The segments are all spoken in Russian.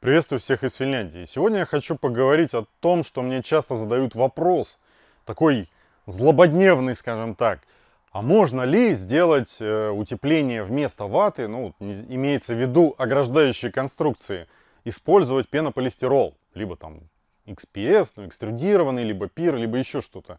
Приветствую всех из Финляндии. Сегодня я хочу поговорить о том, что мне часто задают вопрос, такой злободневный, скажем так. А можно ли сделать э, утепление вместо ваты, ну, имеется в виду ограждающие конструкции, использовать пенополистирол, либо там XPS, ну, экструдированный, либо пир, либо еще что-то.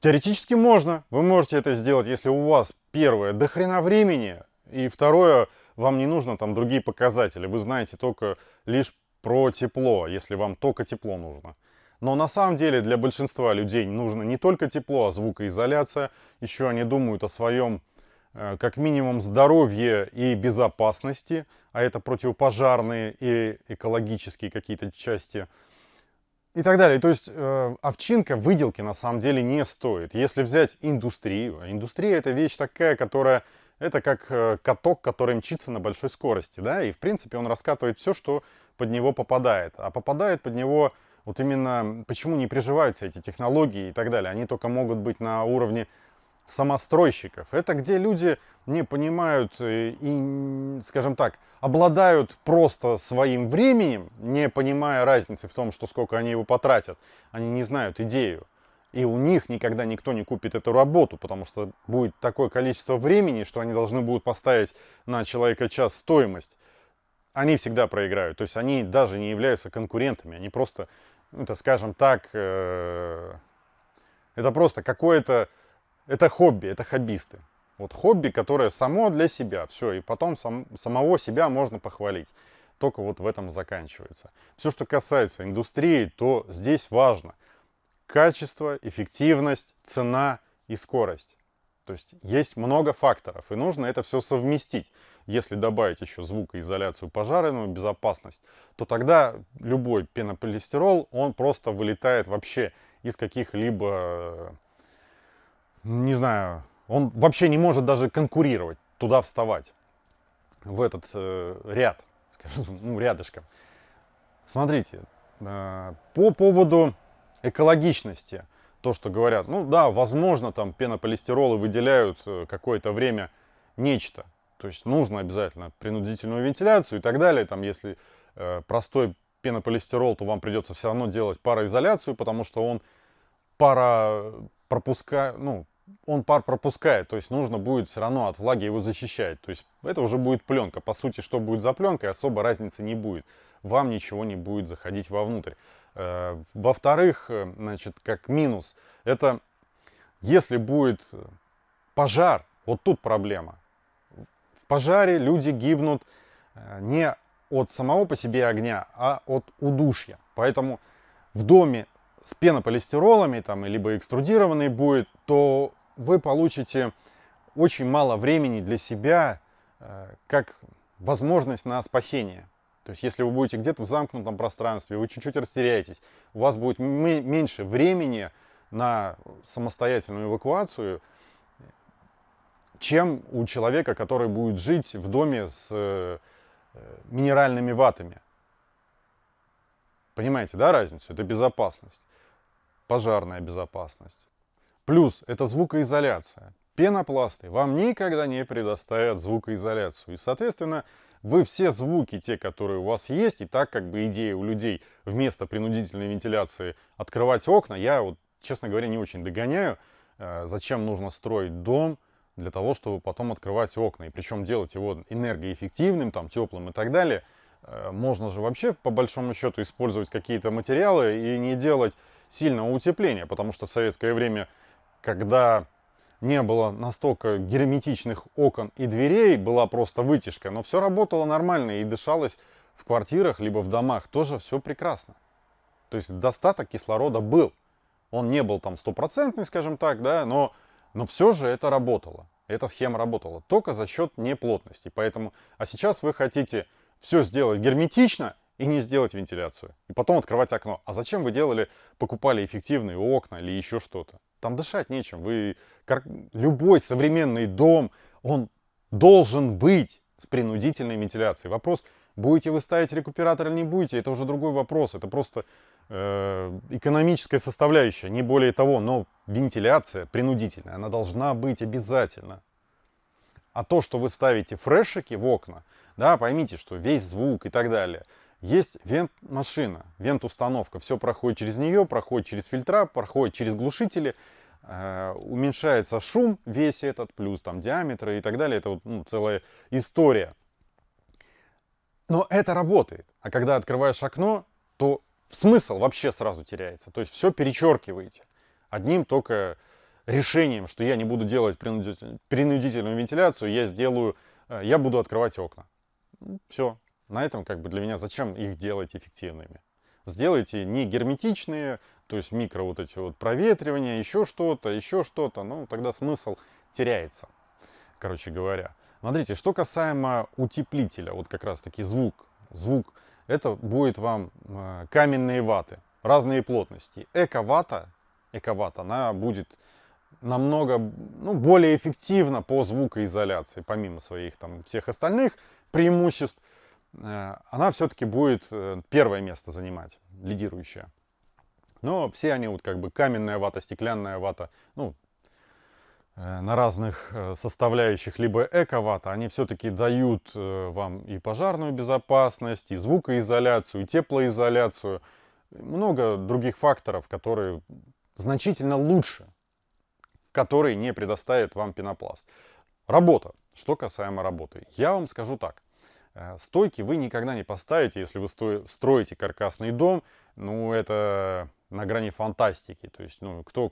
Теоретически можно, вы можете это сделать, если у вас, первое, до хрена времени, и второе, вам не нужно там другие показатели. Вы знаете только лишь про тепло, если вам только тепло нужно. Но на самом деле для большинства людей нужно не только тепло, а звукоизоляция. Еще они думают о своем, э, как минимум, здоровье и безопасности. А это противопожарные и экологические какие-то части. И так далее. То есть э, овчинка выделки на самом деле не стоит. Если взять индустрию. Индустрия это вещь такая, которая это как э, каток, который мчится на большой скорости, да, и в принципе он раскатывает все, что под него попадает. А попадает под него вот именно, почему не приживаются эти технологии и так далее. Они только могут быть на уровне самостройщиков. Это где люди не понимают э, и, скажем так, обладают просто своим временем, не понимая разницы в том, что сколько они его потратят. Они не знают идею. И у них никогда никто не купит эту работу, потому что будет такое количество времени, что они должны будут поставить на человека час стоимость. Они всегда проиграют. То есть они даже не являются конкурентами. Они просто, ну, это скажем так, э, это просто какое-то, это хобби, это хоббисты. Вот хобби, которое само для себя, все, и потом сам, самого себя можно похвалить. Только вот в этом заканчивается. Все, что касается индустрии, то здесь важно – качество, эффективность, цена и скорость. То есть есть много факторов, и нужно это все совместить. Если добавить еще звукоизоляцию, пожарную безопасность, то тогда любой пенополистирол, он просто вылетает вообще из каких-либо, не знаю, он вообще не может даже конкурировать, туда вставать, в этот э, ряд, скажем, ну, рядышком. Смотрите, э, по поводу экологичности. То, что говорят, ну да, возможно, там пенополистиролы выделяют э, какое-то время нечто. То есть нужно обязательно принудительную вентиляцию и так далее. Там, если э, простой пенополистирол, то вам придется все равно делать пароизоляцию, потому что он пара пропускает, ну, он пар пропускает, то есть нужно будет все равно от влаги его защищать. То есть это уже будет пленка. По сути, что будет за пленкой, особо разницы не будет. Вам ничего не будет заходить вовнутрь. Э, во-вторых, э, значит, как минус, это если будет пожар, вот тут проблема. В пожаре люди гибнут э, не от самого по себе огня, а от удушья. Поэтому в доме с пенополистиролами, там, либо экструдированный будет, то вы получите очень мало времени для себя, как возможность на спасение. То есть, если вы будете где-то в замкнутом пространстве, вы чуть-чуть растеряетесь, у вас будет меньше времени на самостоятельную эвакуацию, чем у человека, который будет жить в доме с э, минеральными ватами. Понимаете, да, разницу? Это безопасность, пожарная безопасность. Плюс это звукоизоляция. Пенопласты вам никогда не предоставят звукоизоляцию. И, соответственно, вы все звуки, те, которые у вас есть, и так как бы идея у людей вместо принудительной вентиляции открывать окна, я вот, честно говоря, не очень догоняю, э, зачем нужно строить дом для того, чтобы потом открывать окна. И причем делать его энергоэффективным, там, теплым и так далее. Э, можно же вообще, по большому счету, использовать какие-то материалы и не делать сильного утепления, потому что в советское время, когда не было настолько герметичных окон и дверей, была просто вытяжка, но все работало нормально и дышалось в квартирах, либо в домах, тоже все прекрасно. То есть достаток кислорода был. Он не был там стопроцентный, скажем так, да, но, но все же это работало. Эта схема работала только за счет неплотности. Поэтому, а сейчас вы хотите все сделать герметично и не сделать вентиляцию. И потом открывать окно. А зачем вы делали, покупали эффективные окна или еще что-то? Там дышать нечем. Вы, любой современный дом, он должен быть с принудительной вентиляцией. Вопрос, будете вы ставить рекуператор или не будете, это уже другой вопрос. Это просто э, экономическая составляющая, не более того. Но вентиляция принудительная, она должна быть обязательно. А то, что вы ставите фрешики в окна, да, поймите, что весь звук и так далее, Есть вент-машина, вент-установка. Все проходит через нее, проходит через фильтра, проходит через глушители. Э, уменьшается шум весь этот, плюс там диаметры и так далее. Это вот, ну, целая история. Но это работает. А когда открываешь окно, то смысл вообще сразу теряется. То есть все перечеркиваете. Одним только решением, что я не буду делать принудительную вентиляцию, я сделаю, э, я буду открывать окна. Все. На этом как бы для меня зачем их делать эффективными? Сделайте не герметичные, то есть микро вот эти вот проветривания, еще что-то, еще что-то. Ну, тогда смысл теряется, короче говоря. Смотрите, что касаемо утеплителя, вот как раз таки звук. Звук, это будет вам э, каменные ваты, разные плотности. Эко-вата, эко-вата, она будет намного ну, более эффективна по звукоизоляции, помимо своих там всех остальных преимуществ. Э, она все-таки будет э, первое место занимать, лидирующее. Но все они вот как бы каменная вата, стеклянная вата, ну, э, на разных составляющих, либо эко-вата, они все-таки дают вам и пожарную безопасность, и звукоизоляцию, и теплоизоляцию. Много других факторов, которые значительно лучше, которые не предоставит вам пенопласт. Работа. Что касаемо работы. Я вам скажу так. Э, стойки вы никогда не поставите, если вы строите каркасный дом. Ну, это на грани фантастики. То есть, ну, кто...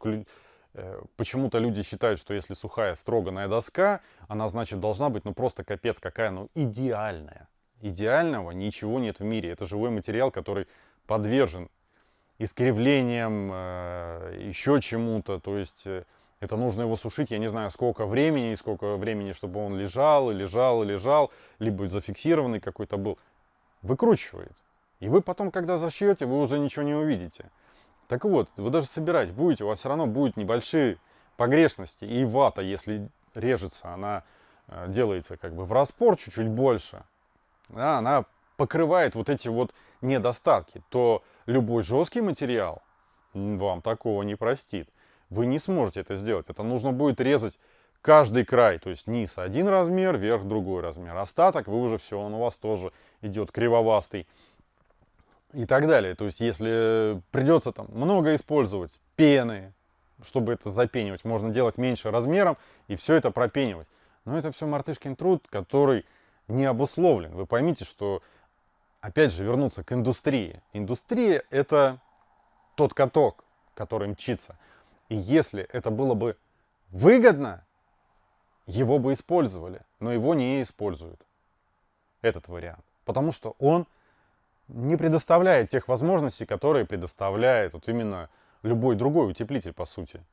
Э, почему-то люди считают, что если сухая строганная доска, она, значит, должна быть, ну, просто капец какая, ну, идеальная. Идеального ничего нет в мире. Это живой материал, который подвержен искривлениям, э, еще чему-то. То есть это нужно его сушить, я не знаю, сколько времени, и сколько времени, чтобы он лежал, и лежал, и лежал, либо зафиксированный какой-то был. Выкручивает. И вы потом, когда зашьете, вы уже ничего не увидите. Так вот, вы даже собирать будете, у вас все равно будут небольшие погрешности. И вата, если режется, она э, делается как бы в распор чуть-чуть больше. Да, она покрывает вот эти вот недостатки. То любой жесткий материал вам такого не простит вы не сможете это сделать. Это нужно будет резать каждый край, то есть низ один размер, верх другой размер. Остаток вы уже все, он у вас тоже идет кривовастый и так далее. То есть если придется там много использовать пены, чтобы это запенивать, можно делать меньше размером и все это пропенивать. Но это все мартышкин труд, который не обусловлен. Вы поймите, что, опять же, вернуться к индустрии. Индустрия это тот каток, который мчится. И если это было бы выгодно, его бы использовали, но его не используют. Этот вариант. Потому что он не предоставляет тех возможностей, которые предоставляет вот именно любой другой утеплитель, по сути.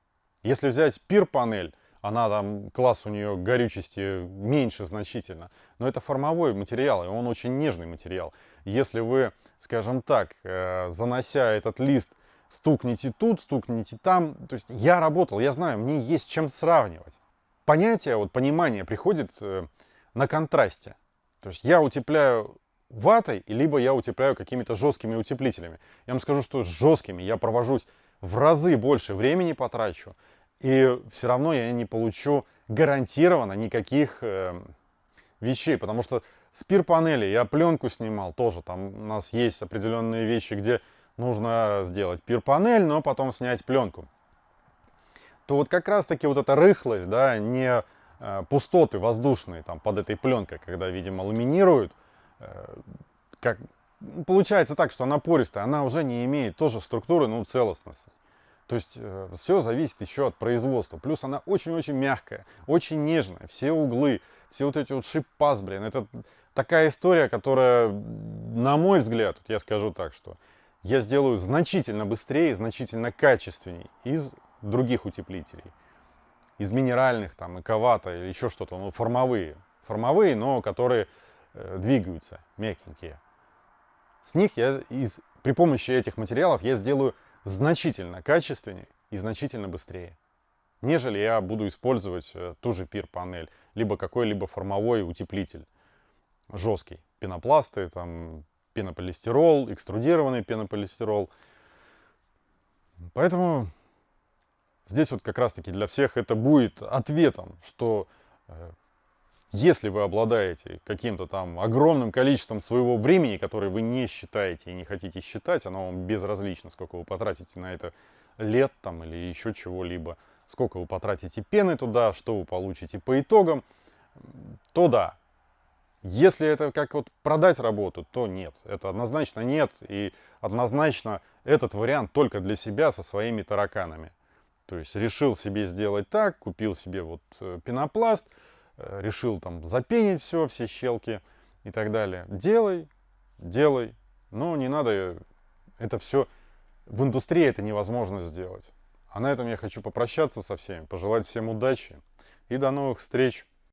Если взять пир-панель, она там, класс у нее горючести меньше значительно, но это формовой материал, и он очень нежный материал. Если вы, скажем так, э, занося этот лист стукните тут, стукните там. То есть я работал, я знаю, мне есть чем сравнивать. Понятие, вот понимание приходит э, на контрасте. То есть я утепляю ватой, либо я утепляю какими-то жесткими утеплителями. Я вам скажу, что с жесткими я провожусь в разы больше времени потрачу, и все равно я не получу гарантированно никаких э, вещей, потому что с пир-панели я пленку снимал тоже, там у нас есть определенные вещи, где нужно сделать пир-панель, но потом снять пленку. То вот как раз таки вот эта рыхлость, да, не э, пустоты воздушные там под этой пленкой, когда, видимо, ламинируют, э, как, получается так, что она пористая, она уже не имеет тоже структуры, ну, целостности. То есть э, все зависит еще от производства. Плюс она очень-очень мягкая, очень нежная. Все углы, все вот эти вот шип-паз, блин, это такая история, которая, на мой взгляд, вот я скажу так, что я сделаю значительно быстрее, значительно качественней из других утеплителей. Из минеральных, там, эковата или еще что-то, ну, формовые. Формовые, но которые э, двигаются, мягенькие. С них я, из, при помощи этих материалов, я сделаю значительно качественнее и значительно быстрее. Нежели я буду использовать э, ту же пир-панель, либо какой-либо формовой утеплитель жесткий. Пенопласты, там, пенополистирол, экструдированный пенополистирол. Поэтому здесь вот как раз таки для всех это будет ответом, что э, Если вы обладаете каким-то там огромным количеством своего времени, которое вы не считаете и не хотите считать, оно вам безразлично, сколько вы потратите на это лет там или еще чего-либо, сколько вы потратите пены туда, что вы получите по итогам, то да. Если это как вот продать работу, то нет. Это однозначно нет. И однозначно этот вариант только для себя со своими тараканами. То есть решил себе сделать так, купил себе вот э, пенопласт, э, решил там запенить все, все щелки и так далее. Делай, делай, но не надо это все... В индустрии это невозможно сделать. А на этом я хочу попрощаться со всеми, пожелать всем удачи и до новых встреч.